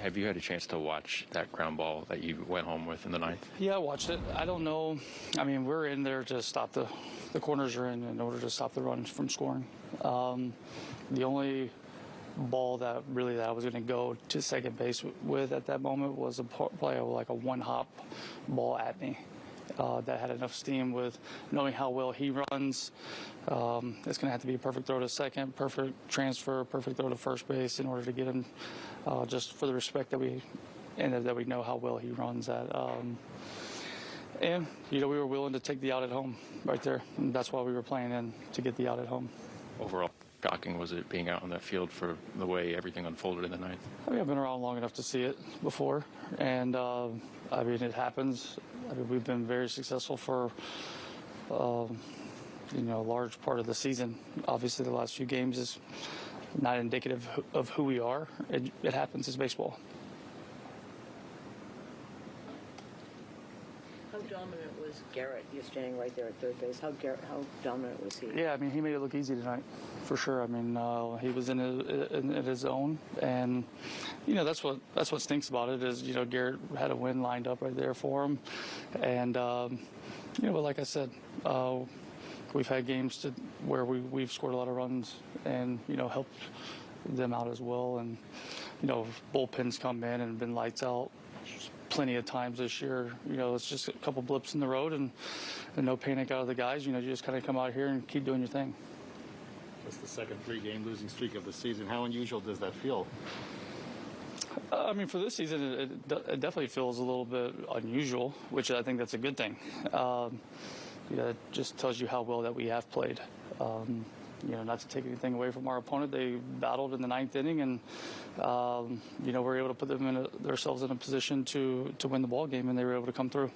Have you had a chance to watch that ground ball that you went home with in the ninth? Yeah, I watched it. I don't know. I mean, we're in there to stop the the corners are in in order to stop the runs from scoring. Um, the only ball that really that I was going to go to second base with at that moment was a play of like a one hop ball at me. Uh, that had enough steam with knowing how well he runs. Um, it's going to have to be a perfect throw to second, perfect transfer, perfect throw to first base in order to get him, uh, just for the respect that we and that we know how well he runs at. Um, and, you know, we were willing to take the out at home right there. And that's why we were playing in to get the out at home. Overall, shocking was it being out on that field for the way everything unfolded in the ninth? I mean, I've been around long enough to see it before. And, uh, I mean, it happens. I mean, we've been very successful for, um, you know, a large part of the season. Obviously, the last few games is not indicative of who we are. It, it happens. It's baseball. How dominant was Garrett? You're standing right there at third base. How Garrett, how dominant was he? Yeah, I mean, he made it look easy tonight, for sure. I mean, uh, he was in his, in, in his zone, and you know that's what that's what stinks about it is you know Garrett had a win lined up right there for him, and um, you know, but like I said, uh, we've had games to where we we've scored a lot of runs and you know helped them out as well, and you know bullpens come in and been lights out plenty of times this year. You know, it's just a couple blips in the road and, and no panic out of the guys. You know, you just kind of come out here and keep doing your thing. It's the second three-game losing streak of the season. How unusual does that feel? Uh, I mean, for this season, it, it, it definitely feels a little bit unusual, which I think that's a good thing. Um, you know, it just tells you how well that we have played. Um, you know, not to take anything away from our opponent, they battled in the ninth inning, and um, you know, we were able to put them in a, themselves in a position to to win the ball game, and they were able to come through.